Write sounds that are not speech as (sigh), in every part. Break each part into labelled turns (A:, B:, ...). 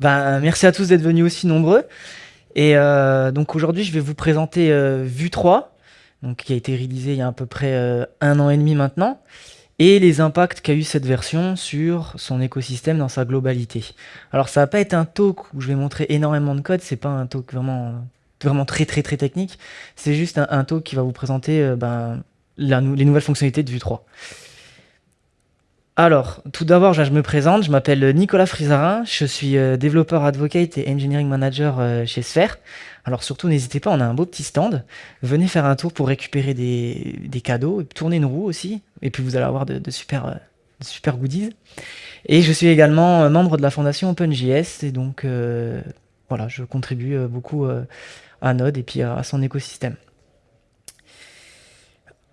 A: Ben, merci à tous d'être venus aussi nombreux. Et euh, donc aujourd'hui, je vais vous présenter euh, Vue 3, donc, qui a été réalisé il y a à peu près euh, un an et demi maintenant, et les impacts qu'a eu cette version sur son écosystème dans sa globalité. Alors ça va pas être un talk où je vais montrer énormément de code, c'est pas un talk vraiment, vraiment très très très technique, c'est juste un, talk qui va vous présenter ben, les nouvelles fonctionnalités de Vue 3. Alors, tout d'abord, je me présente, je m'appelle Nicolas Frisarin, je suis euh, développeur advocate et engineering manager euh, chez Sphere. Alors surtout, n'hésitez pas, on a un beau petit stand. Venez faire un tour pour récupérer des, cadeaux, et tourner une roue aussi, et puis vous allez avoir de, super, euh, super goodies. Et je suis également membre de la fondation OpenJS, et donc voilà, je contribue beaucoup à Node et puis à son écosystème.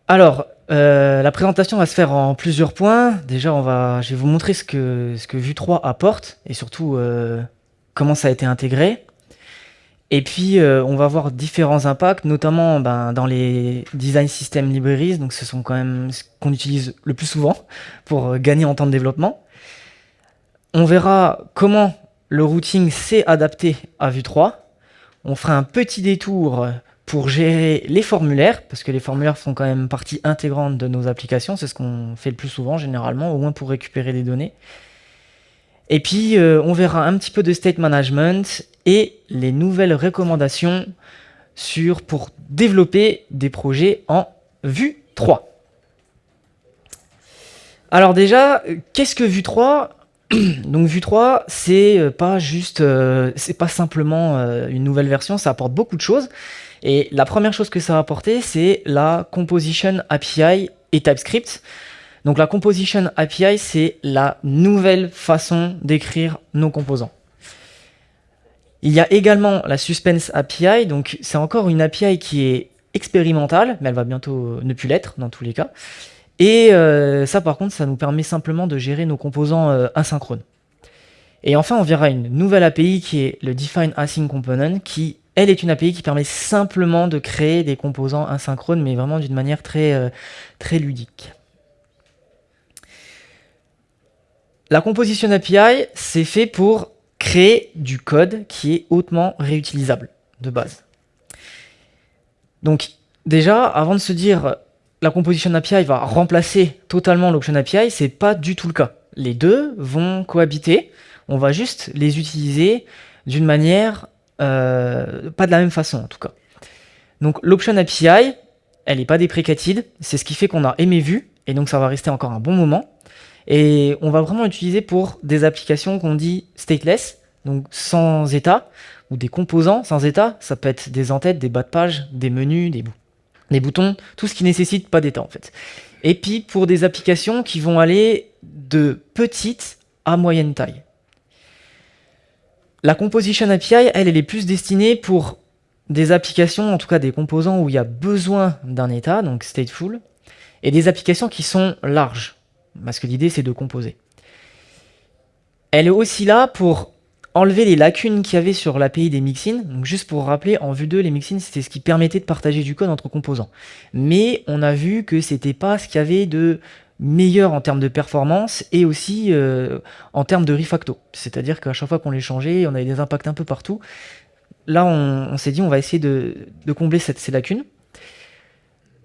A: Alors, euh, la présentation va se faire en plusieurs points. Déjà, on va, je vais vous montrer ce que, ce Vue 3 apporte et surtout euh, comment ça a été intégré. Et puis, euh, on va voir différents impacts, notamment ben, dans les design system libraries. Donc, ce sont quand même ce qu'on utilise le plus souvent pour gagner en temps de développement. On verra comment le routing s'est adapté à Vue 3. On fera un petit détour pour gérer les formulaires, parce que les formulaires font quand même partie intégrante de nos applications, c'est ce qu'on fait le plus souvent généralement, au moins pour récupérer des données. Et puis euh, on verra un petit peu de state management et les nouvelles recommandations sur, pour développer des projets en Vue 3. Alors déjà, qu'est-ce que Vue 3 (clears throat) donc Vue 3, c'est euh, pas juste, euh, c'est pas simplement une nouvelle version, ça apporte beaucoup de choses. Et la première chose que ça va apporter, c'est la Composition API et TypeScript. Donc la Composition API, c'est la nouvelle façon d'écrire nos composants. Il y a également la Suspense API, donc c'est encore une API qui est expérimentale, mais elle va bientôt ne plus l'être dans tous les cas. Et euh, ça par contre, ça nous permet simplement de gérer nos composants euh, asynchrones. Et enfin, on verra une nouvelle API qui est le Define Async Component qui elle est une API qui permet simplement de créer des composants asynchrones, mais vraiment d'une manière très, euh, très ludique. La Composition API, c'est fait pour créer du code qui est hautement réutilisable de base. Donc déjà, avant de se dire la Composition API va remplacer totalement l'Option API, c'est pas du tout le cas. Les deux vont cohabiter, on va juste les utiliser d'une manière euh, pas de la même façon en tout cas. Donc l'option API, elle n'est pas déprécated, c'est ce qui fait qu'on a aimé Vue, et donc ça va rester encore un bon moment. Et on va vraiment l'utiliser pour des applications qu'on dit stateless, donc sans état, ou des composants sans état, ça peut être des entêtes, des bas de page, des menus, des, des boutons, tout ce qui nécessite pas d'état en fait. Et puis pour des applications qui vont aller de petite à moyenne taille. La Composition API, elle, elle est plus destinée pour des applications, en tout cas des composants où il y a besoin d'un état, donc stateful, et des applications qui sont larges, parce que l'idée c'est de composer. Elle est aussi là pour enlever les lacunes qu'il y avait sur l'API des mixins. Donc juste pour rappeler, en vue 2, les mixins, c'était ce qui permettait de partager du code entre composants. Mais on a vu que c'était pas ce qu'il y avait de meilleur en termes de performance et aussi euh, en termes de refacto. C'est-à-dire qu'à chaque fois qu'on les changeait, on avait des impacts un peu partout. Là, on, s'est dit, on va essayer de, combler ces lacunes.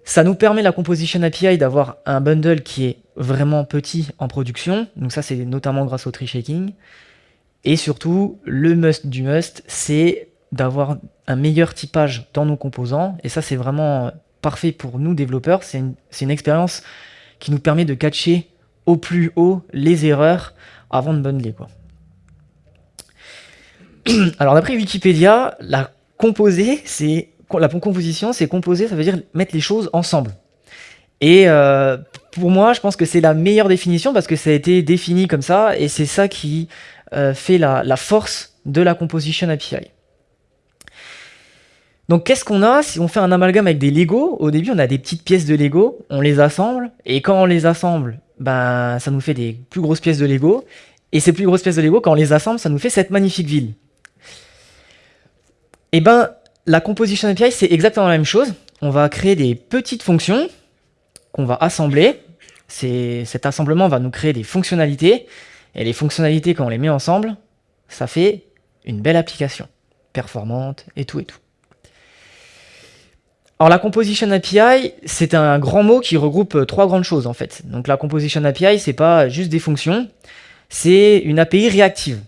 A: Ça nous permet, la Composition API, d'avoir un bundle qui est vraiment petit en production. Donc ça, c'est notamment grâce au tree shaking. Et surtout, le must du must, c'est d'avoir un meilleur typage dans nos composants. Et ça, c'est vraiment parfait pour nous, développeurs. C'est une, expérience qui nous permet de catcher au plus haut les erreurs avant de bundler. (clears throat) Alors d'après Wikipédia, la composer, c'est la composition, c'est composer, ça veut dire mettre les choses ensemble. Et euh, pour moi, je pense que c'est la meilleure définition parce que ça a été défini comme ça et c'est ça qui fait la, la, force de la composition API. Donc qu'est-ce qu'on a si on fait un amalgame avec des Lego? Au début, on a des petites pièces de Lego, on les assemble, et quand on les assemble, ben, ça nous fait des plus grosses pièces de Lego. Et ces plus grosses pièces de Lego, quand on les assemble, ça nous fait cette magnifique ville. Et eh ben, la Composition API, c'est exactement la même chose. On va créer des petites fonctions qu'on va assembler. Cet assemblement va nous créer des fonctionnalités. Et les fonctionnalités, quand on les met ensemble, ça fait une belle application, performante et tout et tout. Alors la Composition API, c'est un grand mot qui regroupe euh, trois grandes choses en fait. Donc la Composition API, c'est pas juste des fonctions, c'est une API réactive.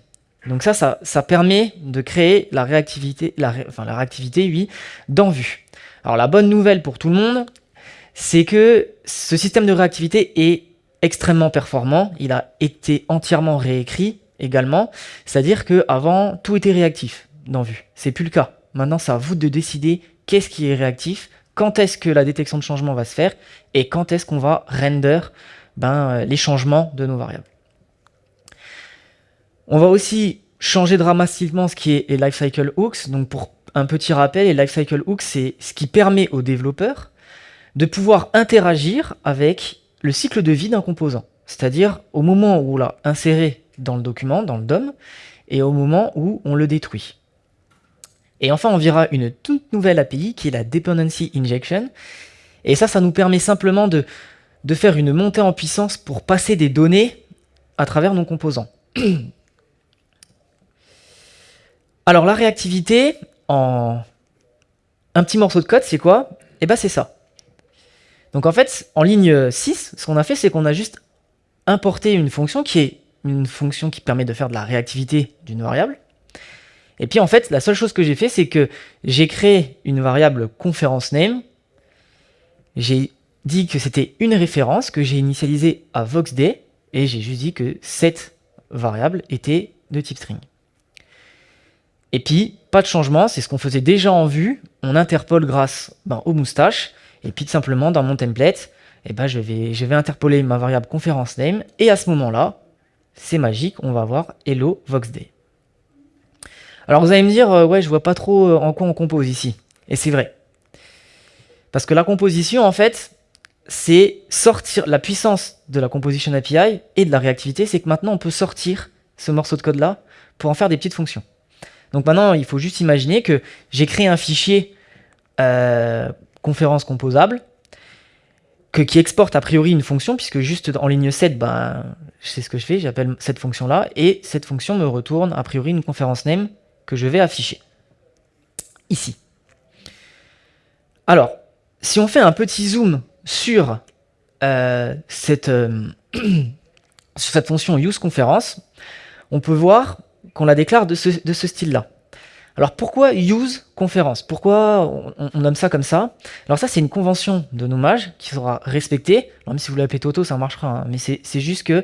A: Donc ça, ça, permet de créer la réactivité, la, enfin la réactivité, oui, dans Vue. Alors la bonne nouvelle pour tout le monde, c'est que ce système de réactivité est extrêmement performant. Il a été entièrement réécrit également. C'est-à-dire qu'avant, tout était réactif dans Vue. C'est plus le cas. Maintenant, c'est à vous de décider qu'est-ce qui est réactif, quand est-ce que la détection de changement va se faire, et quand est-ce qu'on va render ben, euh, les changements de nos variables. On va aussi changer dramatiquement ce qui est les lifecycle hooks. Donc pour un petit rappel, les lifecycle hooks, c'est ce qui permet aux développeurs de pouvoir interagir avec le cycle de vie d'un composant. C'est-à-dire au moment où on l'a inséré dans le document, dans le DOM, et au moment où on le détruit. Et enfin, on verra une toute nouvelle API qui est la Dependency Injection. Et ça, ça nous permet simplement de, faire une montée en puissance pour passer des données à travers nos composants. (clears throat) Alors la réactivité, en un petit morceau de code, c'est quoi? Eh bien c'est ça. Donc en fait, en ligne 6, ce qu'on a fait, c'est qu'on a juste importé une fonction qui est une fonction qui permet de faire de la réactivité d'une variable. Et puis en fait, la seule chose que j'ai fait, c'est que j'ai créé une variable conference name. J'ai dit que c'était une référence que j'ai initialisée à voxday et j'ai juste dit que cette variable était de type string. Et puis, pas de changement, c'est ce qu'on faisait déjà en vue. On interpole grâce ben, aux moustaches. Et puis, tout simplement, dans mon template, eh ben, je, vais, je interpoler ma variable conference name. Et à ce moment-là, c'est magique, on va avoir hello voxday. Alors vous allez me dire, euh, ouais, je vois pas trop euh, en quoi on compose ici. Et c'est vrai. Parce que la composition, en fait, c'est sortir la puissance de la composition API et de la réactivité, c'est que maintenant on peut sortir ce morceau de code-là pour en faire des petites fonctions. Donc maintenant, il faut juste imaginer que j'ai créé un fichier euh, conférence composable que, qui exporte a priori une fonction, puisque juste en ligne 7, ben, c'est ce que je fais, j'appelle cette fonction-là, et cette fonction me retourne a priori une conférence name que je vais afficher. Ici. Alors, si on fait un petit zoom sur, euh, cette, euh, (clears throat) cette fonction useConference, on peut voir qu'on la déclare de ce, de ce style-là. Alors pourquoi use conférence? Pourquoi on, nomme ça comme ça? Alors ça c'est une convention de nommage qui sera respectée. même si vous l'appelez Toto ça marchera, hein. mais c'est juste que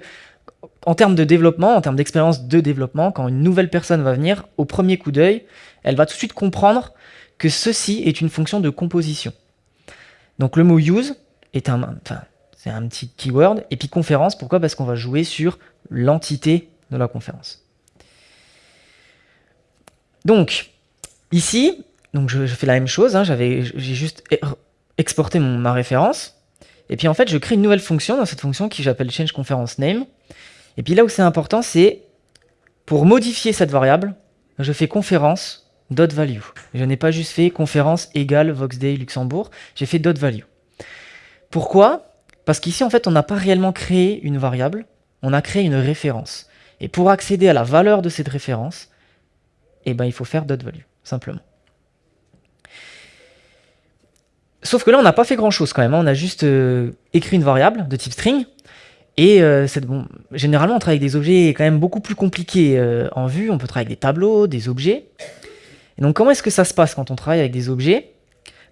A: en termes de développement, en termes d'expérience de développement, quand une nouvelle personne va venir, au premier coup d'œil, elle va tout de suite comprendre que ceci est une fonction de composition. Donc le mot use est un, enfin, c'est un petit keyword, et puis conférence, pourquoi? Parce qu'on va jouer sur l'entité de la conférence. Donc, ici, donc je, fais la même chose, hein, j'ai juste exporté ma référence, et puis en fait, je crée une nouvelle fonction dans cette fonction qui j'appelle change conference name, et puis là où c'est important, c'est pour modifier cette variable, je fais conférence dot value. Je n'ai pas juste fait conférence égale voxday Luxembourg, j'ai fait value. Pourquoi? Parce qu'ici, en fait, on n'a pas réellement créé une variable, on a créé une référence. Et pour accéder à la valeur de cette référence, eh ben, il faut faire dot value, simplement. Sauf que là, on n'a pas fait grand-chose quand même. Hein. On a juste euh, écrit une variable de type string, et euh, bon, généralement, on travaille avec des objets quand même beaucoup plus compliqués euh, en vue. On peut travailler avec des tableaux, des objets. Et donc, comment est-ce que ça se passe quand on travaille avec des objets?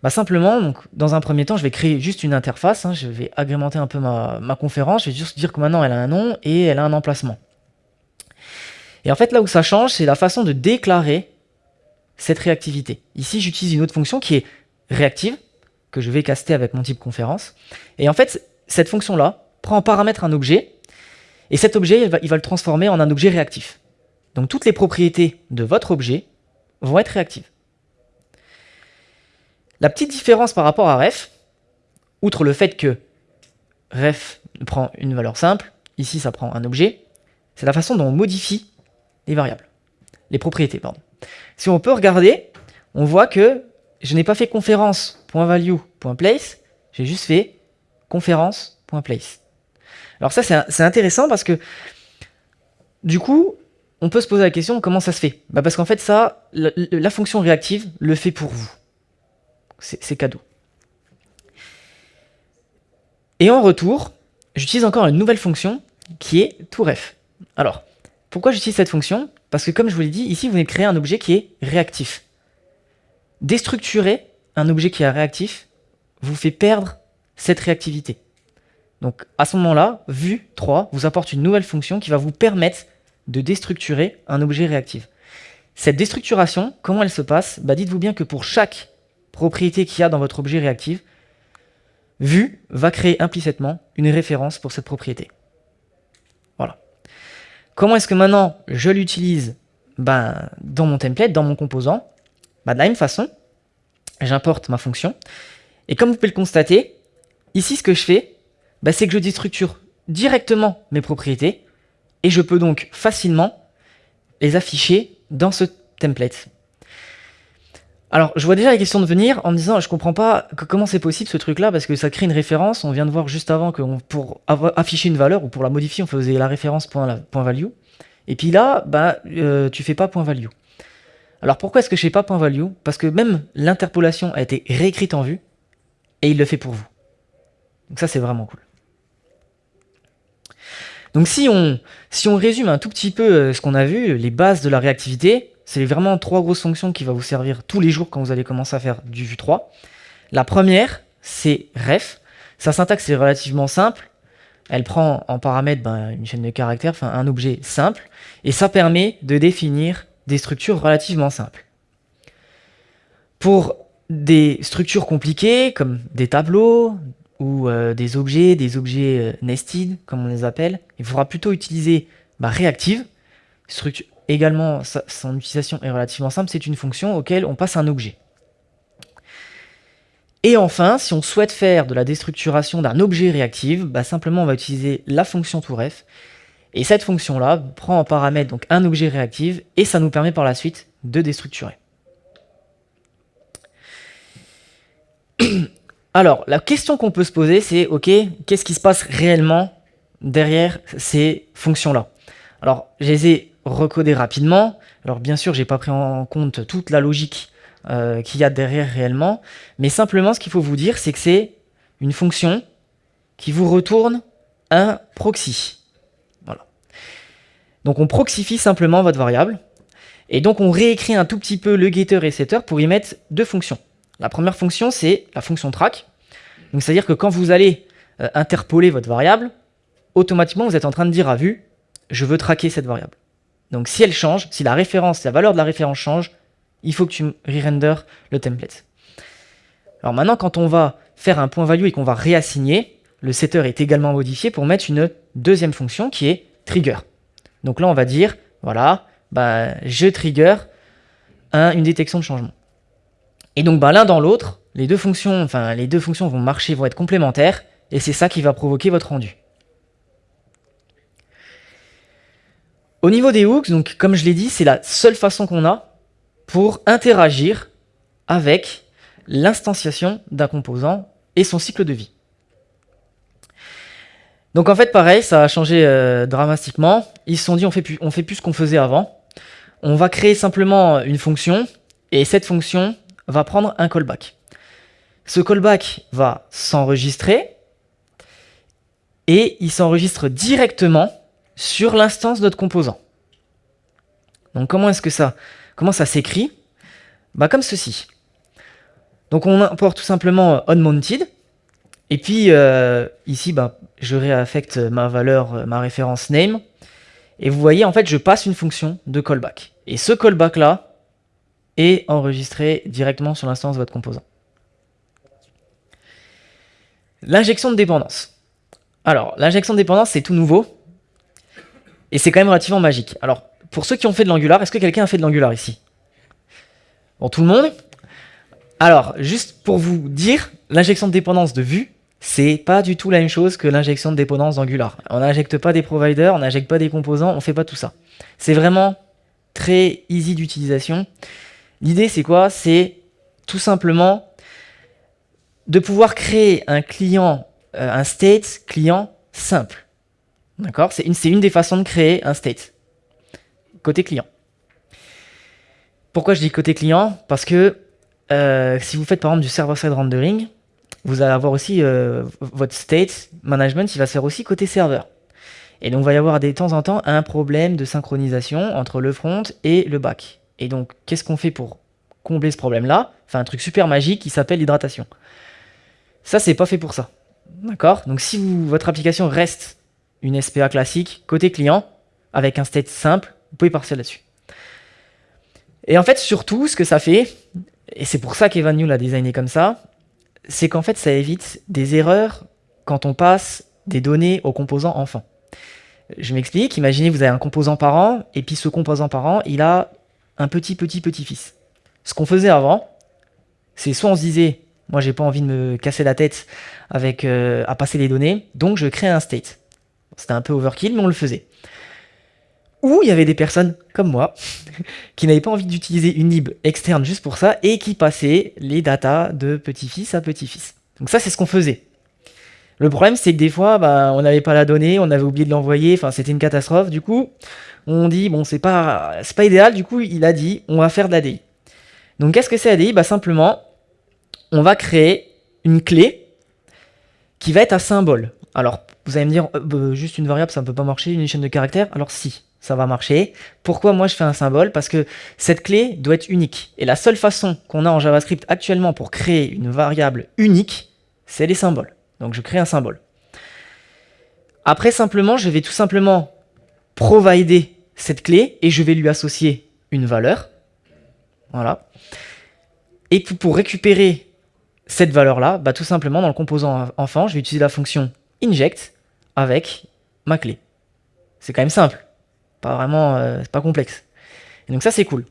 A: Bah, Simplement, dans un premier temps, je vais créer juste une interface. Hein. je vais agrémenter un peu ma, ma, conférence. Je vais juste dire que maintenant, elle a un nom et elle a un emplacement. Et en fait, là où ça change, c'est la façon de déclarer cette réactivité. Ici, j'utilise une autre fonction qui est réactive, que je vais caster avec mon type conférence. Et en fait, cette fonction-là, prend en paramètre un objet, et cet objet, il va, va le transformer en un objet réactif. Donc toutes les propriétés de votre objet vont être réactives. La petite différence par rapport à ref, outre le fait que ref prend une valeur simple, ici ça prend un objet, c'est la façon dont on modifie les variables, les propriétés, pardon. Si on peut regarder, on voit que je n'ai pas fait conférence.value.place, j'ai juste fait conférence.place. Alors ça, c'est intéressant parce que, du coup, on peut se poser la question, comment ça se fait? Bah Parce qu'en fait, ça, la, fonction réactive le fait pour vous. C'est cadeau. Et en retour, j'utilise encore une nouvelle fonction qui est touref. Alors, pourquoi j'utilise cette fonction? Parce que comme je vous l'ai dit, ici, vous venez de créer un objet qui est réactif. Déstructurer un objet qui est réactif vous fait perdre cette réactivité. Donc à ce moment-là, vue 3 vous apporte une nouvelle fonction qui va vous permettre de déstructurer un objet réactif. Cette déstructuration, comment elle se passe? Bah Dites-vous bien que pour chaque propriété qu'il y a dans votre objet réactif, vue va créer implicitement une référence pour cette propriété. Comment est-ce que maintenant je l'utilise? Ben, dans mon template, dans mon composant bah, De la même façon, j'importe ma fonction. Et comme vous pouvez le constater, ici ce que je fais, bah, c'est que je déstructure directement mes propriétés et je peux donc facilement les afficher dans ce template. Alors, je vois déjà les questions de venir en me disant, je comprends pas comment c'est possible ce truc-là, parce que ça crée une référence. On vient de voir juste avant que pour afficher une valeur ou pour la modifier, on faisait la référence point, point value. Et puis là, bah, euh, tu fais pas point value. Alors pourquoi est-ce que je fais pas point value? Parce que même l'interpolation a été réécrite en vue, et il le fait pour vous. Donc ça, c'est vraiment cool. Donc si on, si on résume un tout petit peu euh, ce qu'on a vu, les bases de la réactivité, c'est vraiment trois grosses fonctions qui vont vous servir tous les jours quand vous allez commencer à faire du Vue 3. La première, c'est ref. Sa syntaxe est relativement simple. Elle prend en paramètre ben, une chaîne de caractères, enfin un objet simple, et ça permet de définir des structures relativement simples. Pour des structures compliquées, comme des tableaux, ou euh, des objets, des objets euh, nested, comme on les appelle, il faudra plutôt utiliser bah, réactive. Structure, également, son utilisation est relativement simple, c'est une fonction auquel on passe un objet. Et enfin, si on souhaite faire de la déstructuration d'un objet réactive, bah, simplement on va utiliser la fonction touref. Et cette fonction-là prend en paramètre donc un objet réactif et ça nous permet par la suite de déstructurer. (clears throat) Alors, la question qu'on peut se poser, c'est, ok, qu'est-ce qui se passe réellement derrière ces fonctions-là? Alors, je les ai recodées rapidement. Alors, bien sûr, j'ai pas pris en compte toute la logique euh, qu'il y a derrière réellement, mais simplement, ce qu'il faut vous dire, c'est que c'est une fonction qui vous retourne un proxy. Voilà. Donc, on proxifie simplement votre variable, et donc on réécrit un tout petit peu le getter et setter pour y mettre deux fonctions. La première fonction, c'est la fonction track. Donc, c'est-à-dire que quand vous allez euh, interpoler votre variable, automatiquement, vous êtes en train de dire à vue, je veux traquer cette variable. Donc, si elle change, si la référence, la valeur de la référence change, il faut que tu re-render le template. Alors maintenant, quand on va faire un point value et qu'on va réassigner, le setter est également modifié pour mettre une deuxième fonction qui est trigger. Donc là, on va dire, voilà, bah, je trigger une détection de changement. Et donc bah, l'un dans l'autre, les deux fonctions, enfin les deux fonctions vont marcher, vont être complémentaires, et c'est ça qui va provoquer votre rendu. Au niveau des hooks, donc comme je l'ai dit, c'est la seule façon qu'on a pour interagir avec l'instanciation d'un composant et son cycle de vie. Donc en fait pareil, ça a changé euh, dramatiquement. Ils se sont dit on fait plus, on fait plus ce qu'on faisait avant. On va créer simplement une fonction et cette fonction va prendre un callback. Ce callback va s'enregistrer et il s'enregistre directement sur l'instance de notre composant. Donc comment est-ce que ça comment ça s'écrit? Bah, Comme ceci. Donc on importe tout simplement onMounted et puis euh, ici bah, je réaffecte ma valeur, ma référence name et vous voyez en fait je passe une fonction de callback. Et ce callback là, et enregistrer directement sur l'instance de votre composant. L'injection de dépendance. Alors, l'injection de dépendance, c'est tout nouveau. Et c'est quand même relativement magique. Alors, pour ceux qui ont fait de l'Angular, est-ce que quelqu'un a fait de l'Angular ici? Bon, tout le monde? Alors, juste pour vous dire, l'injection de dépendance de vue, c'est pas du tout la même chose que l'injection de dépendance d'Angular. On n'injecte pas des providers, on n'injecte pas des composants, on fait pas tout ça. C'est vraiment très easy d'utilisation. L'idée, c'est quoi? C'est tout simplement de pouvoir créer un client, euh, un state client simple. D'accord C'est une, des façons de créer un state. côté client. Pourquoi je dis côté client? Parce que euh, si vous faites par exemple du server-side rendering, vous allez avoir aussi euh, votre state management, il va se faire aussi côté serveur. Et donc, il va y avoir de temps en temps un problème de synchronisation entre le front et le back. Et donc, qu'est-ce qu'on fait pour combler ce problème-là? Enfin, un truc super magique qui s'appelle l'hydratation. Ça, c'est pas fait pour ça. D'accord? Donc, si votre application reste une SPA classique, côté client, avec un state simple, vous pouvez partir là-dessus. Et en fait, surtout, ce que ça fait, et c'est pour ça qu'Evan New l'a designé comme ça, c'est qu'en fait, ça évite des erreurs quand on passe des données aux composants enfants. Je m'explique, imaginez vous avez un composant parent, et puis ce composant parent, il a un petit petit petit-fils. Ce qu'on faisait avant, c'est soit on se disait, moi j'ai pas envie de me casser la tête avec euh, à passer les données, donc je crée un state. C'était un peu overkill, mais on le faisait. Ou il y avait des personnes comme moi (laughs) qui n'avaient pas envie d'utiliser une lib externe juste pour ça et qui passaient les datas de petit-fils à petit-fils. Donc ça, c'est ce qu'on faisait. Le problème, c'est que des fois, bah, on n'avait pas la donnée, on avait oublié de l'envoyer, enfin, c'était une catastrophe. Du coup, on dit, bon, c'est pas, pas idéal. Du coup, il a dit, on va faire de l'ADI. Donc, qu'est-ce que c'est ADI Bah, simplement, on va créer une clé qui va être à symbole. Alors, vous allez me dire, euh, bah, juste une variable, ça ne peut pas marcher, une chaîne de caractères. Alors, si, ça va marcher. Pourquoi moi je fais un symbole? Parce que cette clé doit être unique. Et la seule façon qu'on a en JavaScript actuellement pour créer une variable unique, c'est les symboles. Donc je crée un symbole. Après, simplement, je vais tout simplement provider cette clé et je vais lui associer une valeur. Voilà. Et pour récupérer cette valeur-là, bah, tout simplement, dans le composant enfant, je vais utiliser la fonction inject avec ma clé. C'est quand même simple. Pas vraiment, euh, c'est pas complexe. Et donc ça, c'est cool.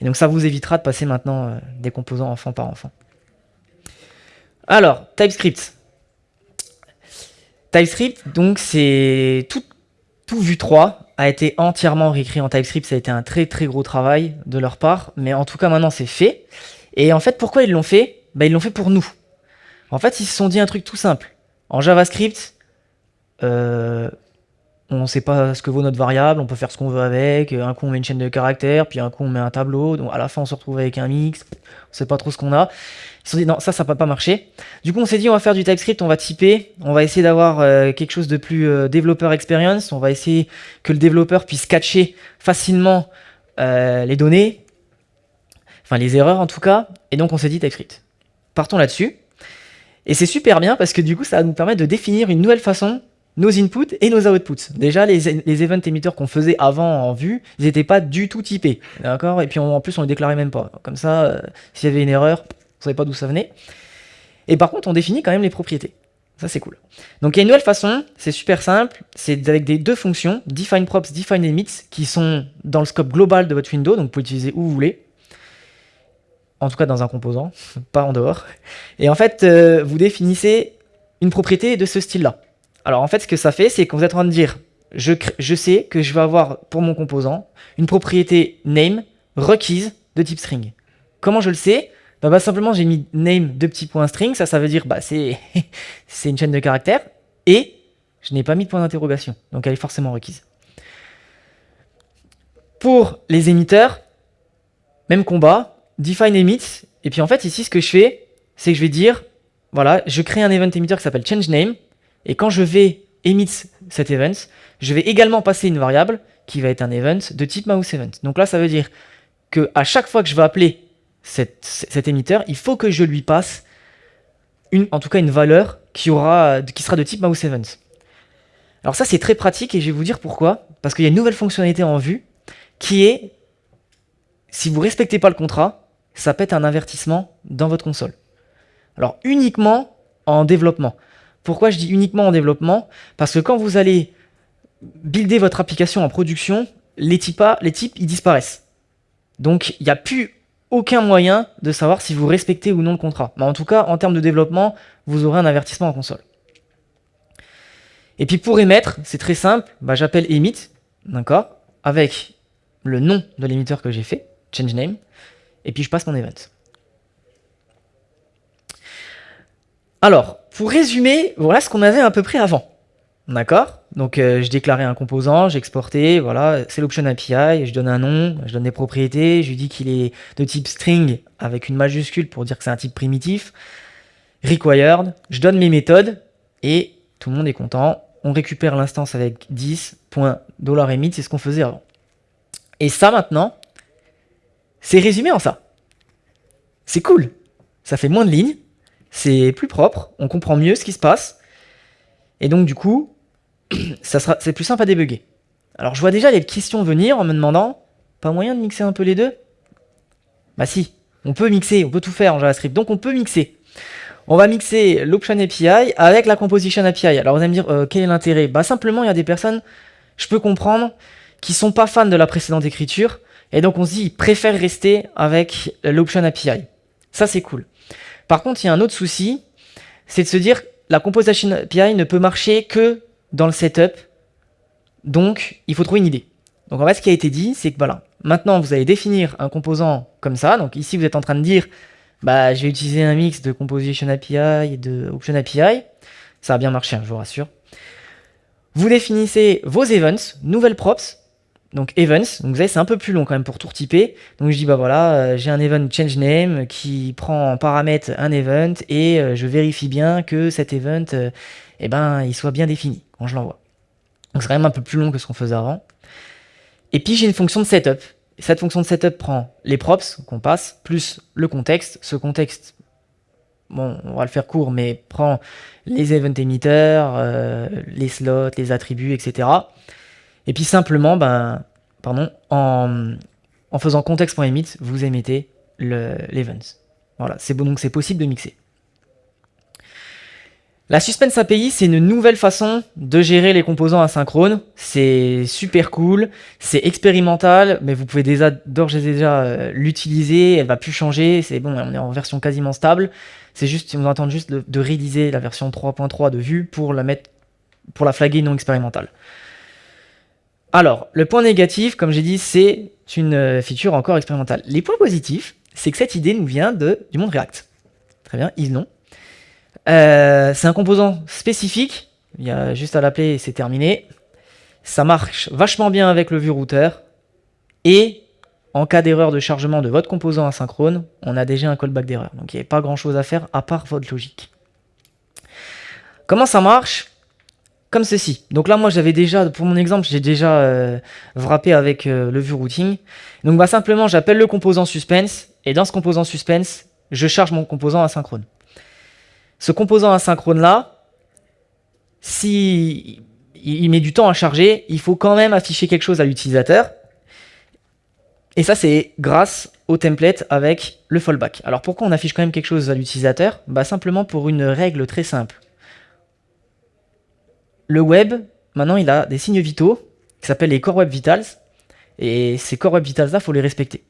A: Et donc ça vous évitera de passer maintenant euh, des composants enfant par enfant. Alors, TypeScript. TypeScript, donc c'est tout, tout Vue 3 a été entièrement réécrit en TypeScript. Ça a été un très très gros travail de leur part. Mais en tout cas, maintenant, c'est fait. Et en fait, pourquoi ils l'ont fait? Bah, Ils l'ont fait pour nous. En fait, ils se sont dit un truc tout simple. En JavaScript, euh, on ne sait pas ce que vaut notre variable, on peut faire ce qu'on veut avec, un coup on met une chaîne de caractères, puis un coup on met un tableau, donc à la fin on se retrouve avec un mix, on sait pas trop ce qu'on a. Ils se sont dit non, ça, ça va pas marcher. Du coup on s'est dit on va faire du TypeScript, on va typer, on va essayer d'avoir euh, quelque chose de plus euh, développeur experience, on va essayer que le développeur puisse catcher facilement euh, les données, enfin les erreurs en tout cas, et donc on s'est dit TypeScript. Partons là-dessus. Et c'est super bien parce que du coup ça va nous permettre de définir une nouvelle façon nos inputs et nos outputs. Déjà, les, les event émetteurs qu'on faisait avant en vue, ils n'étaient pas du tout typés. D'accord? Et puis en plus, on les déclarait même pas. Comme ça, euh, s'il y avait une erreur, on savait pas d'où ça venait. Et par contre, on définit quand même les propriétés. Ça, c'est cool. Donc, il y a une nouvelle façon, c'est super simple. C'est avec des deux fonctions, define props, define limits, qui sont dans le scope global de votre window. Donc, vous pouvez utiliser où vous voulez. En tout cas, dans un composant, (laughs) pas en dehors. Et en fait, euh, vous définissez une propriété de ce style-là. Alors en fait, ce que ça fait, c'est que vous êtes en train de dire, je, sais que je vais avoir pour mon composant une propriété name requise de type string. Comment je le sais? Bah, bah, simplement j'ai mis name de petits points string, ça ça veut dire bah (laughs) c'est une chaîne de caractères et je n'ai pas mis de point d'interrogation, donc elle est forcément requise. Pour les émetteurs, même combat, define emit, et puis en fait ici ce que je fais, c'est que je vais dire, voilà, je crée un event émetteur qui s'appelle change name, et quand je vais emit cet event, je vais également passer une variable qui va être un event de type mouse event. Donc là, ça veut dire que à chaque fois que je vais appeler cet émetteur, il faut que je lui passe une, en tout cas une valeur qui, aura, qui sera de type mouse event. Alors ça, c'est très pratique et je vais vous dire pourquoi. Parce qu'il y a une nouvelle fonctionnalité en vue qui est, si vous respectez pas le contrat, ça pète un avertissement dans votre console. Alors uniquement en développement. Pourquoi je dis uniquement en développement Parce que quand vous allez builder votre application en production, les types, ils disparaissent. Donc il n'y a plus aucun moyen de savoir si vous respectez ou non le contrat. Mais en tout cas, en termes de développement, vous aurez un avertissement en console. Et puis pour émettre, c'est très simple, bah, j'appelle emit, d'accord, avec le nom de l'émetteur que j'ai fait, change name, et puis je passe mon event. Alors, pour résumer, voilà ce qu'on avait à peu près avant. D'accord? Donc euh, je déclarais un composant, j'exportais, voilà, c'est l'option API, je donne un nom, je donne des propriétés, je lui dis qu'il est de type string avec une majuscule pour dire que c'est un type primitif. Required, je donne mes méthodes et tout le monde est content. On récupère l'instance avec 10.$emit, c'est ce qu'on faisait avant. Et ça maintenant, c'est résumé en ça. C'est cool. Ça fait moins de lignes, c'est plus propre, on comprend mieux ce qui se passe. Et donc du coup, (clears throat) c'est plus simple à débugger. Alors je vois déjà les questions venir en me demandant, pas moyen de mixer un peu les deux? Bah si, on peut mixer, on peut tout faire en JavaScript, donc on peut mixer. On va mixer l'Option API avec la Composition API. Alors vous allez me dire, euh, quel est l'intérêt? Bah simplement, il y a des personnes, je peux comprendre, qui sont pas fans de la précédente écriture, et donc on se dit, ils préfèrent rester avec l'Option API. Ça c'est cool. Par contre, il y a un autre souci, c'est de se dire, la Composition API ne peut marcher que dans le setup, donc il faut trouver une idée. Donc en fait, ce qui a été dit, c'est que voilà, maintenant vous allez définir un composant comme ça, donc ici vous êtes en train de dire, bah, je vais utiliser un mix de Composition API et de Option API. Ça a bien marché, hein, je vous rassure. Vous définissez vos events, nouvelles props, donc events. Donc vous savez, c'est un peu plus long quand même pour tout retyper. Donc je dis, bah voilà, euh, j'ai un event change name qui prend en paramètre un event et euh, je vérifie bien que cet event, euh, eh ben, il soit bien défini quand je l'envoie. Donc c'est quand même un peu plus long que ce qu'on faisait avant. Et puis j'ai une fonction de setup. Cette fonction de setup prend les props qu'on passe, plus le contexte. Ce contexte, bon, on va le faire court, mais prend les event emitters, les slots, les attributs, etc. Et puis simplement, ben, pardon, en, faisant contexte.emit, vous émettez l'event. Voilà, donc c'est possible de mixer. La Suspense API, c'est une nouvelle façon de gérer les composants asynchrones. C'est super cool, c'est expérimental, mais vous pouvez déjà d'ores et déjà euh, l'utiliser, elle va plus changer, c'est bon, on est en version quasiment stable. C'est juste, on va attendre juste de, réaliser la version 3.3 de Vue pour la mettre, pour la flaguer non expérimentale. Alors, le point négatif, comme j'ai dit, c'est une euh, feature encore expérimentale. Les points positifs, c'est que cette idée nous vient de, du monde React. Très bien, ils l'ont. Euh, c'est un composant spécifique, il y a juste à l'appeler et c'est terminé. Ça marche vachement bien avec le vue router. Et en cas d'erreur de chargement de votre composant asynchrone, on a déjà un callback d'erreur. Donc il n'y a pas grand chose à faire à part votre logique. Comment ça marche? Comme ceci. Donc là, moi, j'avais déjà, pour mon exemple, j'ai déjà euh, wrappé avec euh, le vue routing. Donc bah, simplement, j'appelle le composant suspense. Et dans ce composant suspense, je charge mon composant asynchrone. Ce composant asynchrone là, si il met du temps à charger, il faut quand même afficher quelque chose à l'utilisateur. Et ça, c'est grâce au template avec le fallback. Alors pourquoi on affiche quand même quelque chose à l'utilisateur? Bah, Simplement pour une règle très simple. Le web, maintenant, il a des signes vitaux qui s'appellent les Core Web Vitals. Et ces Core Web Vitals-là, il faut les respecter.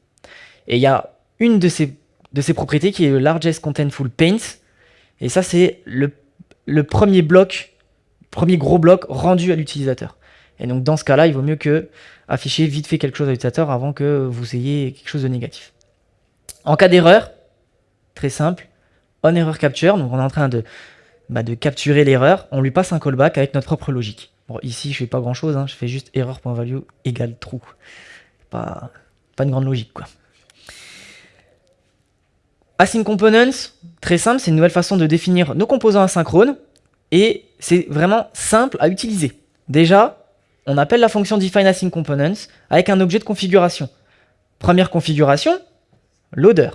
A: Et il y a une de ces, propriétés qui est le Largest Contentful Paint, et ça, c'est le, premier bloc, premier gros bloc rendu à l'utilisateur. Et donc, dans ce cas-là, il vaut mieux que afficher vite fait quelque chose à l'utilisateur avant que vous ayez quelque chose de négatif. En cas d'erreur, très simple, on error capture, donc on est en train de, bah, de capturer l'erreur, on lui passe un callback avec notre propre logique. Bon, ici, je fais pas grand-chose, hein, je fais juste erreur.value égale true. Pas, une grande logique, quoi. Async Components, très simple, c'est une nouvelle façon de définir nos composants asynchrones et c'est vraiment simple à utiliser. Déjà, on appelle la fonction define async components avec un objet de configuration. Première configuration, loader.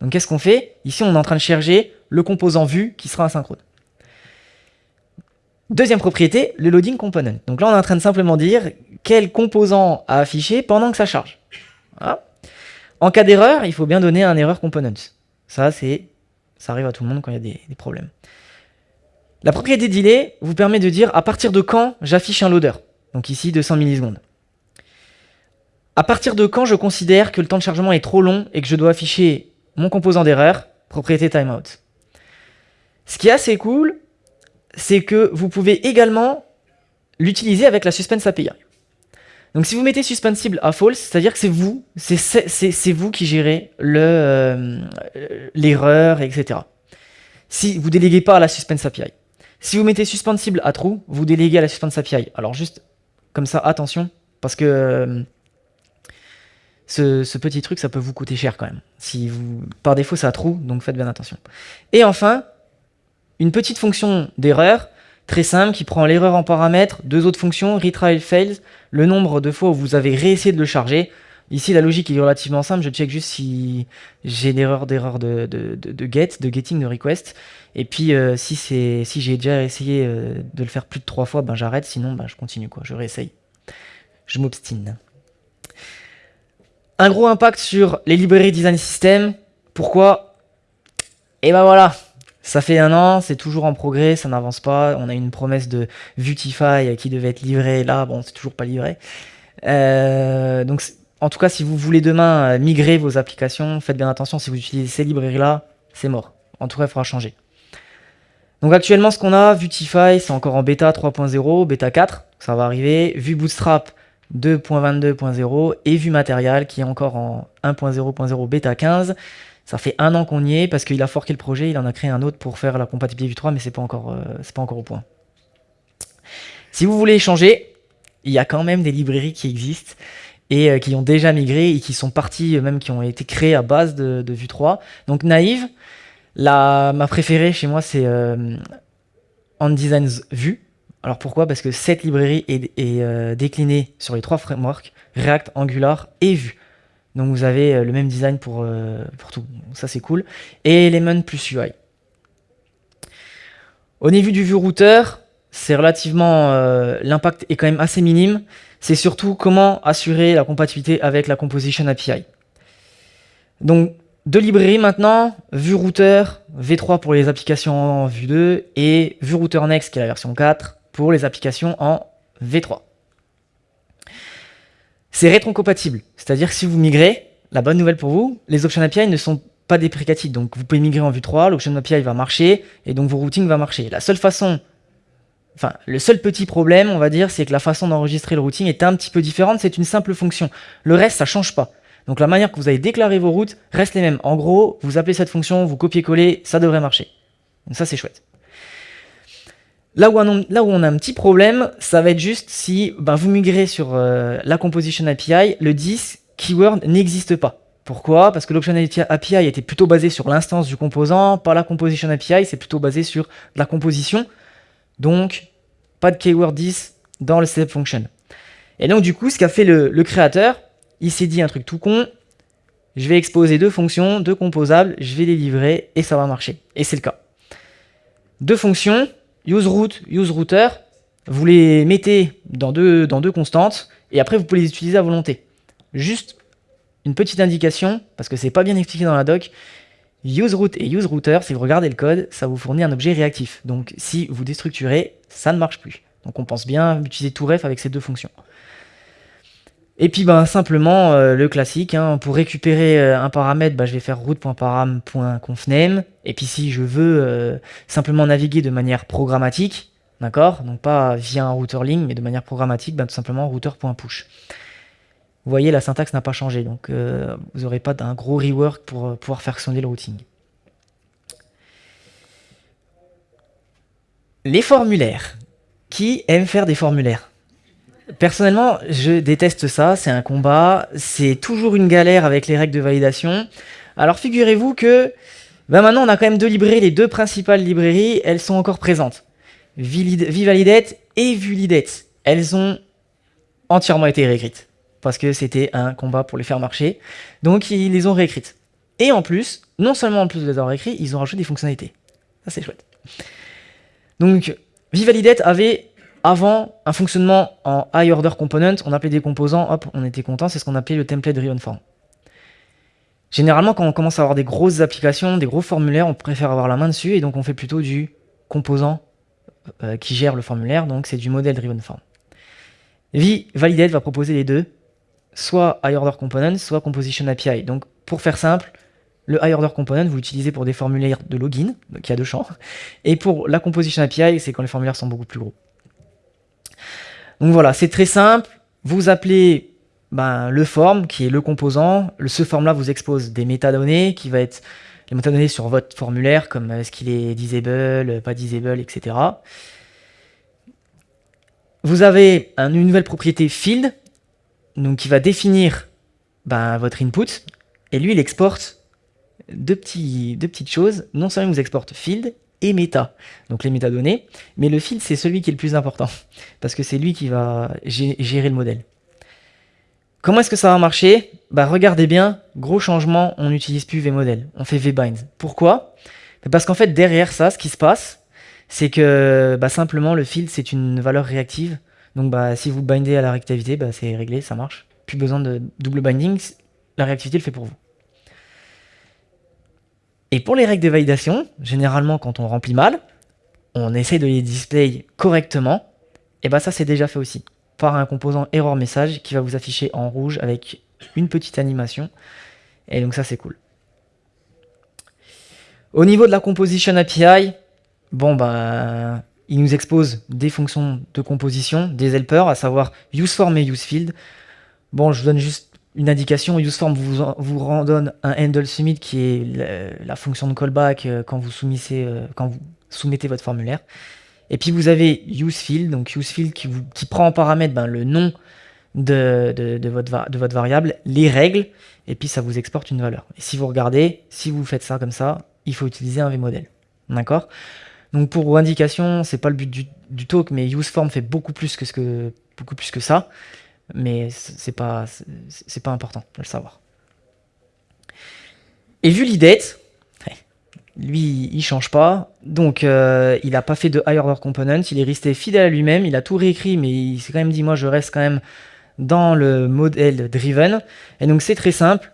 A: Donc qu'est-ce qu'on fait? Ici, on est en train de chercher le composant vu qui sera asynchrone. Deuxième propriété, le loading component. Donc là, on est en train de simplement dire quel composant à afficher pendant que ça charge. En cas d'erreur, il faut bien donner un erreur component. Ça, c'est, ça arrive à tout le monde quand il y a des, problèmes. La propriété delay vous permet de dire à partir de quand j'affiche un loader. Donc ici, 200 millisecondes. À partir de quand je considère que le temps de chargement est trop long et que je dois afficher mon composant d'erreur, propriété timeout. Ce qui est assez cool, c'est que vous pouvez également l'utiliser avec la suspense API. Donc si vous mettez suspensible à false, c'est-à-dire que c'est vous, c'est vous qui gérez euh, l'erreur, etc. Si vous déléguez pas à la suspense API. Si vous mettez suspensible à true, vous déléguez à la suspense API. Alors juste comme ça, attention, parce que euh, ce, petit truc, ça peut vous coûter cher quand même. Si vous, par défaut, ça a true, donc faites bien attention. Et enfin, une petite fonction d'erreur, très simple, qui prend l'erreur en paramètre, deux autres fonctions, retry fails, le nombre de fois où vous avez réessayé de le charger. Ici, la logique est relativement simple, je check juste si j'ai l'erreur d'erreur de, de, get, de getting, de request. Et puis, euh, si, si j'ai déjà essayé euh, de le faire plus de trois fois, ben j'arrête, sinon ben, je continue, quoi, je réessaye. Je m'obstine. Un gros impact sur les librairies design system. Pourquoi? Et ben voilà, ça fait un an, c'est toujours en progrès, ça n'avance pas. On a une promesse de Vutify qui devait être livrée là, bon, c'est toujours pas livré. Euh, donc, en tout cas, si vous voulez demain euh, migrer vos applications, faites bien attention, si vous utilisez ces librairies-là, c'est mort. En tout cas, il faudra changer. Donc actuellement, ce qu'on a, Vutify, c'est encore en bêta 3.0, bêta 4, ça va arriver. Vue Bootstrap 2.22.0 et Vue Material qui est encore en 1.0.0 bêta 15. Ça fait un an qu'on y est parce qu'il a forqué le projet, il en a créé un autre pour faire la compatibilité Vue 3, mais c'est pas euh, pas encore au point. Si vous voulez changer, il y a quand même des librairies qui existent et euh, qui ont déjà migré et qui sont parties, euh, même qui ont été créées à base de, Vue 3. Donc Naive, la, ma préférée chez moi c'est On Designs Vue. Alors pourquoi? Parce que cette librairie est, déclinée sur les trois frameworks, React, Angular et Vue. Donc vous avez euh, le même design pour, euh, tout. Ça c'est cool. Et Element plus UI. Au niveau du vue routeur, c'est relativement... Euh, l'impact est quand même assez minime. C'est surtout comment assurer la compatibilité avec la Composition API. Donc deux librairies maintenant, vue routeur, V3 pour les applications en Vue 2 et vue router Next qui est la version 4 pour les applications en V3. C'est rétrocompatible, c'est-à-dire que si vous migrez, la bonne nouvelle pour vous, les options API ne sont pas déprécatives. Donc vous pouvez migrer en vue 3, l'option API va marcher, et donc vos routings va marcher. La seule façon, enfin le seul petit problème, on va dire, c'est que la façon d'enregistrer le routing est un petit peu différente, c'est une simple fonction. Le reste, ça change pas. Donc la manière que vous avez déclaré vos routes reste les mêmes. En gros, vous appelez cette fonction, vous copiez-coller, ça devrait marcher. Donc ça, c'est chouette. Là où, on, a un petit problème, ça va être juste si ben, vous migrez sur euh, la Composition API, le 10 keyword n'existe pas. Pourquoi? Parce que l'Option API était plutôt basé sur l'instance du composant, par la Composition API, c'est plutôt basé sur la composition. Donc, pas de keyword 10 dans le step function. Et donc, du coup, ce qu'a fait le créateur, il s'est dit un truc tout con, je vais exposer deux fonctions, deux composables, je vais les livrer et ça va marcher. Et c'est le cas. Deux fonctions, useRoute, useRouter, vous les mettez dans deux, constantes, et après vous pouvez les utiliser à volonté. Juste une petite indication, parce que c'est pas bien expliqué dans la doc, useRoute et useRouter, si vous regardez le code, ça vous fournit un objet réactif. Donc si vous déstructurez, ça ne marche plus. Donc on pense bien utiliser tout ref avec ces deux fonctions. Et puis ben, simplement euh, le classique, hein, pour récupérer euh, un paramètre, ben, je vais faire route.param.confname. Et puis si je veux euh, simplement naviguer de manière programmatique, d'accord Donc pas via un router mais de manière programmatique, ben, tout simplement router.push. Vous voyez, la syntaxe n'a pas changé, donc vous n'aurez pas d'un gros rework pour pouvoir faire sonner le routing. Les formulaires. Qui aime faire des formulaires? Personnellement, je déteste ça, c'est un combat, c'est toujours une galère avec les règles de validation. Alors figurez-vous que ben maintenant on a quand même deux librairies, les deux principales librairies, elles sont encore présentes. Vivalidate et Vulidate, elles ont entièrement été réécrites. Parce que c'était un combat pour les faire marcher. Donc ils les ont réécrites. Et en plus, non seulement en plus de les avoir réécrites, ils ont rajouté des fonctionnalités. Ça c'est chouette. Donc Vivalidate avait avant un fonctionnement en high order component, on appelait des composants, hop, on était content, c'est ce qu'on appelait le template driven form. Généralement, quand on commence à avoir des grosses applications, des gros formulaires, on préfère avoir la main dessus, et donc on fait plutôt du composant euh, qui gère le formulaire, donc c'est du modèle driven form. V-Validate va proposer les deux, soit high order component, soit composition API. Donc pour faire simple, le high order component, vous l'utilisez pour des formulaires de login, donc il y a deux champs, et pour la composition API, c'est quand les formulaires sont beaucoup plus gros. Donc voilà, c'est très simple. Vous appelez ben, le form, qui est le composant. Ce form-là vous expose des métadonnées, qui va être les métadonnées sur votre formulaire, comme est-ce qu'il est disable, pas disable, etc. Vous avez une nouvelle propriété field, donc qui va définir ben, votre input, et lui il exporte deux petites choses. Non seulement il vous exporte field et méta, donc les métadonnées, mais le field c'est celui qui est le plus important, (laughs) parce que c'est lui qui va gérer le modèle. Comment est-ce que ça va marcher? Bah regardez bien, gros changement, on n'utilise plus vmodel, on fait vbind. Pourquoi? Parce qu'en fait derrière ça, ce qui se passe, c'est que bah, simplement le field c'est une valeur réactive. Donc bah, si vous bindez à la réactivité, bah, c'est réglé, ça marche. Plus besoin de double binding, la réactivité le fait pour vous. Et pour les règles de validation, généralement quand on remplit mal, on essaie de les display correctement, et bah ça c'est déjà fait aussi par un composant error message qui va vous afficher en rouge avec une petite animation. Et donc ça c'est cool. Au niveau de la composition API, bon bah il nous expose des fonctions de composition, des helpers, à savoir useForm et useField. Bon, je vous donne juste une indication. UseForm vous, vous redonne un handle submit qui est la, fonction de callback euh, quand vous, soumettez, euh, quand vous soumettez votre formulaire. Et puis vous avez useField, donc useField qui, qui prend en paramètre ben, le nom de, votre, variable, les règles, et puis ça vous exporte une valeur. Et si vous regardez, si vous faites ça comme ça, il faut utiliser un vmodel. D'accord? Donc pour indication, c'est pas le but du, talk, mais useForm fait beaucoup plus que ça, mais c'est pas, pas important de le savoir. Et vu l'idée, (laughs) lui, il change pas. Donc, euh, il n'a pas fait de higher order component. Il est resté fidèle à lui-même. Il a tout réécrit, mais il s'est quand même dit, moi, je reste quand même dans le modèle driven. Et donc, c'est très simple.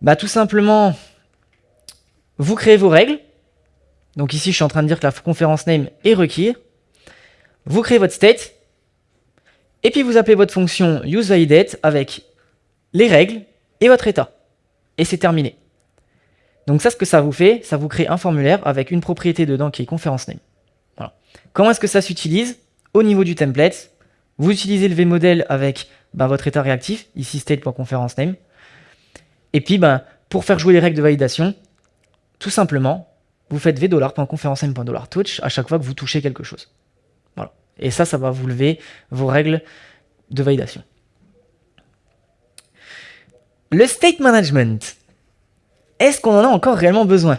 A: Bah, tout simplement, vous créez vos règles. Donc ici, je suis en train de dire que la conférence name est requis. Vous créez votre state. Et puis, vous appelez votre fonction useValidate avec les règles et votre état. Et c'est terminé. Donc ça, ce que ça vous fait, ça vous crée un formulaire avec une propriété dedans qui est conférence name. Comment est-ce que ça s'utilise Au niveau du template, vous utilisez le vmodel avec bah, votre état réactif, ici state.conference name. Et puis, bah, pour faire jouer les règles de validation, tout simplement, vous faites v$.conference_name.touch à chaque fois que vous touchez quelque chose. Et ça, ça va vous lever vos règles de validation. Le state management, est-ce qu'on en a encore réellement besoin?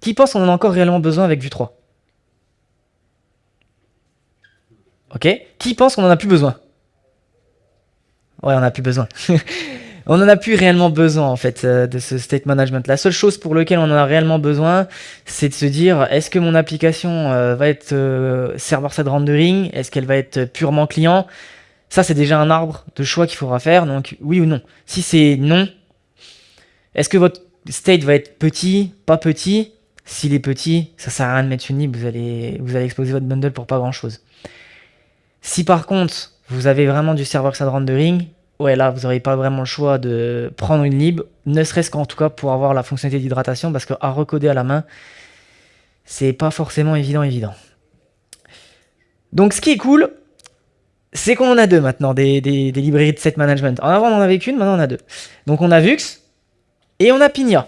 A: Qui pense qu'on en a encore réellement besoin avec Vue 3 Ok? Qui pense qu'on en a plus besoin? Ouais, on n'a plus besoin. (laughs) on n'en a plus réellement besoin en fait euh, de ce state management. La seule chose pour laquelle on en a réellement besoin, c'est de se dire est-ce que mon application euh, va être euh, server-side rendering Est-ce qu'elle va être purement client? Ça, c'est déjà un arbre de choix qu'il faudra faire. Donc oui ou non? Si c'est non, est-ce que votre state va être petit, pas petit S'il est petit, ça sert à rien de mettre une lib, vous allez, vous allez exposer votre bundle pour pas grand chose. Si par contre, vous avez vraiment du server-side rendering, ouais là, vous n'aurez pas vraiment le choix de prendre une lib, ne serait-ce qu'en tout cas pour avoir la fonctionnalité d'hydratation, parce qu'à recoder à la main, c'est pas forcément évident évident. Donc ce qui est cool, c'est qu'on en a deux maintenant, des, des, librairies de set management. En avant, on en avait qu'une, maintenant on a deux. Donc on a Vux, et on a Pigna.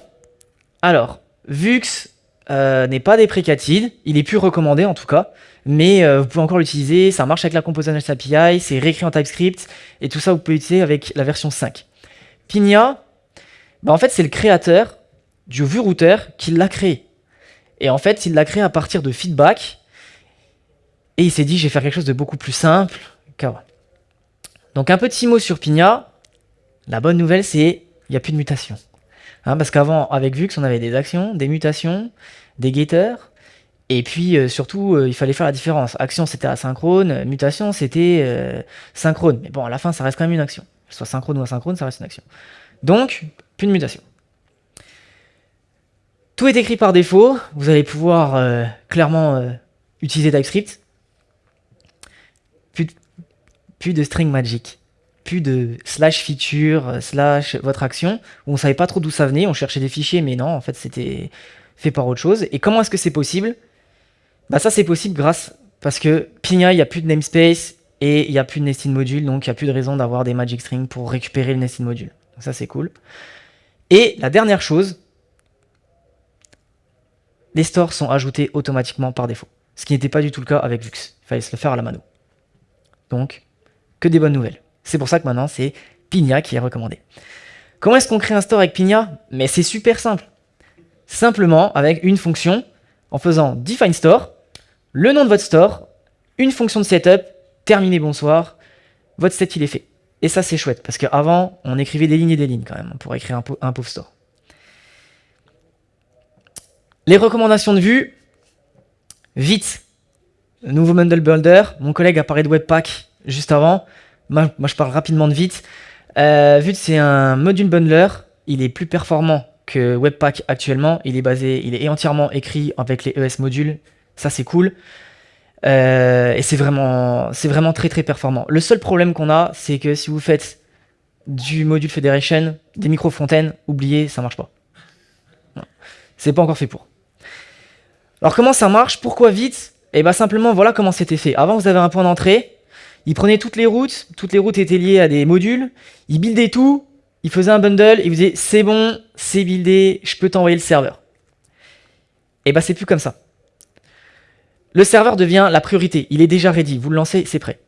A: Alors, Vux euh, n'est pas déprécated, il est plus recommandé en tout cas, mais euh, vous pouvez encore l'utiliser, ça marche avec la Components API, c'est réécrit en TypeScript, et tout ça vous pouvez l'utiliser avec la version 5. Pigna, bah en fait c'est le créateur du Vue Router qui l'a créé. Et en fait, il l'a créé à partir de feedback, et il s'est dit je vais faire quelque chose de beaucoup plus simple. Donc un petit mot sur Pigna, la bonne nouvelle c'est il n'y a plus de mutation. Hein, parce qu'avant, avec Vux, on avait des actions, des mutations, des getters, et puis euh, surtout, euh, il fallait faire la différence. Action, c'était asynchrone, mutation, c'était euh, synchrone. Mais bon, à la fin, ça reste quand même une action. Soit synchrone ou asynchrone, ça reste une action. Donc, plus de mutation. Tout est écrit par défaut. Vous allez pouvoir clairement utiliser TypeScript. Plus plus de string magic plus de slash feature, euh, slash votre action, où on savait pas trop d'où ça venait, on cherchait des fichiers, mais non, en fait, c'était fait par autre chose. Et comment est-ce que c'est possible? Bah ça, c'est possible grâce, parce que Pina, il n'y a plus de namespace, et il n'y a plus de nested module, donc il n'y a plus de raison d'avoir des magic strings pour récupérer le nested module. Ça, c'est cool. Et la dernière chose, les stores sont ajoutés automatiquement par défaut. Ce qui n'était pas du tout le cas avec Vux. Il fallait se le faire à la mano. Donc, que des bonnes nouvelles. C'est pour ça que maintenant, c'est Pigna qui est recommandé. Comment est-ce qu'on crée un store avec Pigna Mais c'est super simple. Simplement avec une fonction en faisant define store, le nom de votre store, une fonction de setup, terminé bonsoir, votre set il est fait. Et ça c'est chouette, parce qu'avant on écrivait des lignes et des lignes quand même pour écrire un, un pauvre store. Les recommandations de vue, vite, nouveau bundle builder, mon collègue a parlé de Webpack juste avant, moi, je parle rapidement de Vite. Euh, Vite c'est un module bundler, il est plus performant que Webpack actuellement, il est basé, il est entièrement écrit avec les ES modules, ça c'est cool. Euh, et c'est vraiment, c'est vraiment très très performant. Le seul problème qu'on a, c'est que si vous faites du module Federation, des micro-fontaines, oubliez, ça marche pas. C'est pas encore fait pour. Alors comment ça marche? Pourquoi vite Et eh bien simplement, voilà comment c'était fait. Avant, vous avez un point d'entrée, il prenait toutes les routes, toutes les routes étaient liées à des modules, il buildait tout, il faisait un bundle, il vous c'est bon, c'est buildé, je peux t'envoyer le serveur. Et bah c'est plus comme ça. Le serveur devient la priorité, il est déjà ready, vous le lancez, c'est prêt.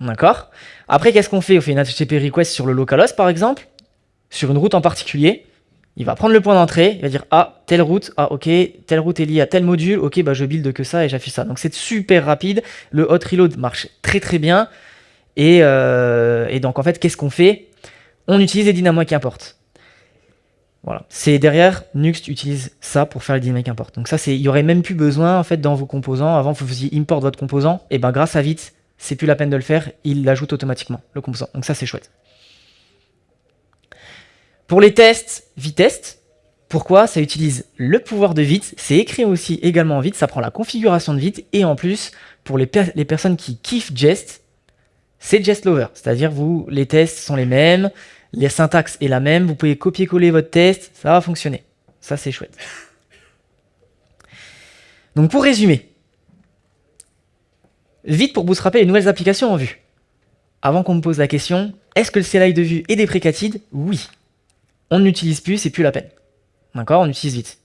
A: D'accord? Après, qu'est-ce qu'on fait On fait une HTTP request sur le localhost par exemple, sur une route en particulier, il va prendre le point d'entrée, il va dire ah telle route, ah ok, telle route est liée à tel module, ok bah je build que ça et j'affiche ça. Donc c'est super rapide, le hot reload marche très très bien. Et, euh, donc en fait qu'est-ce qu'on fait? On utilise les dynamiques import. Voilà, c'est derrière Nuxt utilise ça pour faire les dynamiques import. Donc ça c'est, il y aurait même plus besoin en fait dans vos composants. Avant vous faisiez import votre composant, et ben grâce à Vite, c'est plus la peine de le faire, il l'ajoute automatiquement le composant. Donc ça c'est chouette. Pour les tests, Vitest, pourquoi Ça utilise le pouvoir de Vite, c'est écrit aussi également en Vite, ça prend la configuration de Vite, et en plus, pour les, personnes qui kiffent Jest, c'est Jest Lover, c'est-à-dire vous, les tests sont les mêmes, la syntaxe est la même, vous pouvez copier-coller votre test, ça va fonctionner. Ça, c'est chouette. Donc pour résumer, vite pour bootstrapper les nouvelles applications en vue. Avant qu'on me pose la question, est-ce que le CLI de vue est déprécated Oui on n'utilise plus, c'est plus la peine. D'accord? On utilise vite.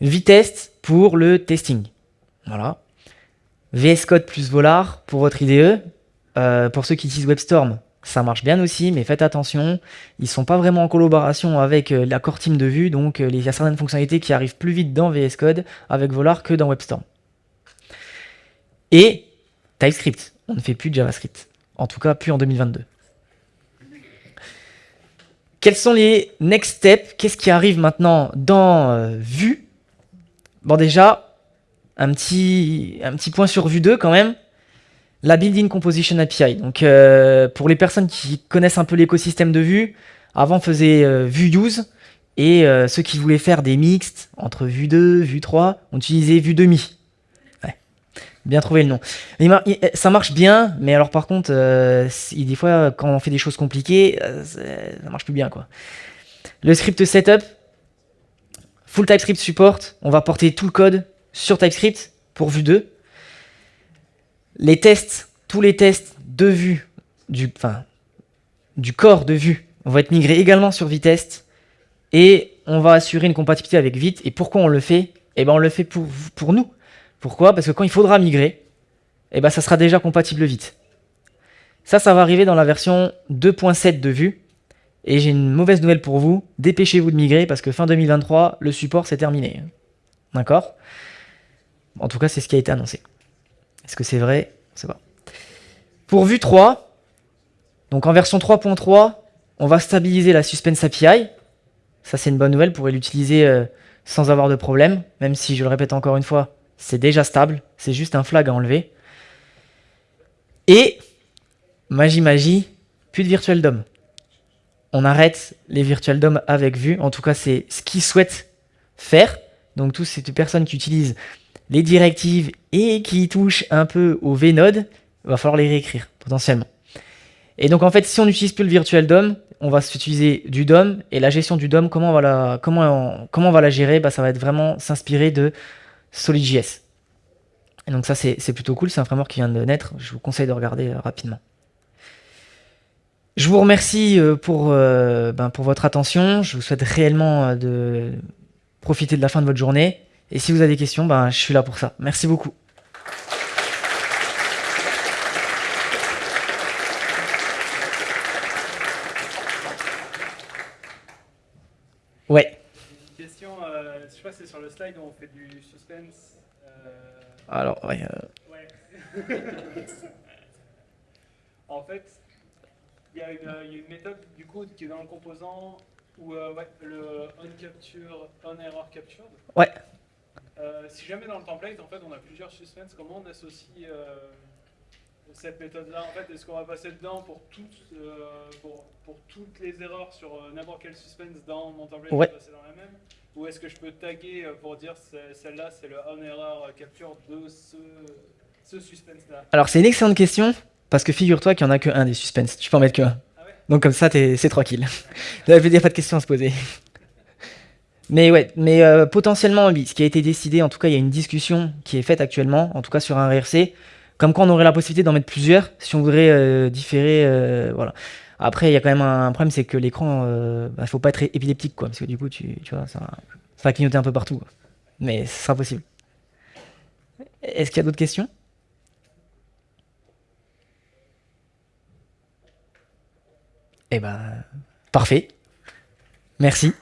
A: Vitest pour le testing. Voilà. VS Code plus Volar pour votre IDE. Euh, pour ceux qui utilisent WebStorm, ça marche bien aussi, mais faites attention, ils sont pas vraiment en collaboration avec euh, la core team de vue, donc euh, il y a certaines fonctionnalités qui arrivent plus vite dans VS Code avec Volar que dans WebStorm. Et TypeScript, on ne fait plus de JavaScript. En tout cas, plus en 2022. Quels sont les next steps? Qu'est-ce qui arrive maintenant dans euh, Vue? Bon déjà, un petit, un petit point sur Vue 2 quand même. La Building Composition API. Donc euh, pour les personnes qui connaissent un peu l'écosystème de Vue, avant on faisait euh, Vue Use. Et ceux qui voulaient faire des mixtes entre Vue 2, Vue 3, on utilisait Vue demi. Bien trouvé le nom. ça marche bien, mais alors par contre, euh, des fois, quand on fait des choses compliquées, euh, ça marche plus bien. quoi. Le script setup, full TypeScript support, on va porter tout le code sur TypeScript pour Vue 2. Les tests, tous les tests de vue, du, enfin, du corps de vue, vont être migrés également sur Vitest. Et on va assurer une compatibilité avec Vite. Et pourquoi on le fait? Eh ben on le fait pour, pour nous pourquoi? Parce que quand il faudra migrer, eh ben, ça sera déjà compatible vite. Ça, ça va arriver dans la version 2.7 de Vue. Et j'ai une mauvaise nouvelle pour vous, dépêchez-vous de migrer parce que fin 2023, le support c'est terminé. D'accord? En tout cas, c'est ce qui a été annoncé. Est-ce que c'est vrai? C'est pas. Pour Vue 3, donc en version 3.3, on va stabiliser la Suspense API. Ça, c'est une bonne nouvelle, vous pourrez l'utiliser euh, sans avoir de problème, même si, je le répète encore une fois, c'est déjà stable, c'est juste un flag à enlever. Et, magie magie, plus de virtual DOM. On arrête les virtual DOM avec vue, en tout cas c'est ce qu'ils souhaitent faire. Donc toutes ces personnes qui utilisent les directives et qui touchent un peu au VNode, il va falloir les réécrire potentiellement. Et donc en fait, si on n'utilise plus le virtual DOM, on va utiliser du DOM et la gestion du DOM, comment on va la, gérer? Bah, Ça va être vraiment s'inspirer de SolidJS. Et donc ça, c'est plutôt cool. C'est un framework qui vient de naître. Je vous conseille de regarder euh, rapidement. Je vous remercie euh, pour, euh, ben, pour votre attention. Je vous souhaite réellement de profiter de la fin de votre journée. Et si vous avez des questions, ben, je suis là pour ça. Merci beaucoup. Ouais.
B: Une question, c'est sur le slide où on fait du suspense. Euh...
A: Alors, ouais.
B: Euh... ouais. (laughs) en fait, il y, a une méthode du coup qui est dans le composant où euh, ouais, le on capture, on error captured.
A: Ouais.
B: Euh, si jamais dans le template, en fait, on a plusieurs suspense, comment on associe euh, cette méthode-là? En fait, est-ce qu'on va passer dedans pour toutes, euh, pour, pour, toutes les erreurs sur euh, n'importe quel suspense dans mon template
A: ouais.
B: passer dans la même? Ou est-ce que je peux taguer euh, pour dire celle-là, c'est le on error capture de ce, ce suspense-là?
A: Alors, c'est une excellente question, parce que figure-toi qu'il n'y en a que un des suspens. Tu peux en mettre que un.
B: Ah ouais?
A: Donc, comme ça, c'est tranquille. Il n'y a pas de questions à se poser. (laughs) Mais ouais, mais euh, potentiellement, oui, ce qui a été décidé, en tout cas, il y a une discussion qui est faite actuellement, en tout cas sur un RRC, comme quoi on aurait la possibilité d'en mettre plusieurs si on voudrait euh, différer, euh, voilà. Après, il y a quand même un, problème, c'est que l'écran, il bah, faut pas être épileptique, quoi, parce que du coup, tu, vois, ça, va clignoter un peu partout. Mais ce sera possible. Est-ce qu'il y a d'autres questions? Eh ben, parfait. Merci.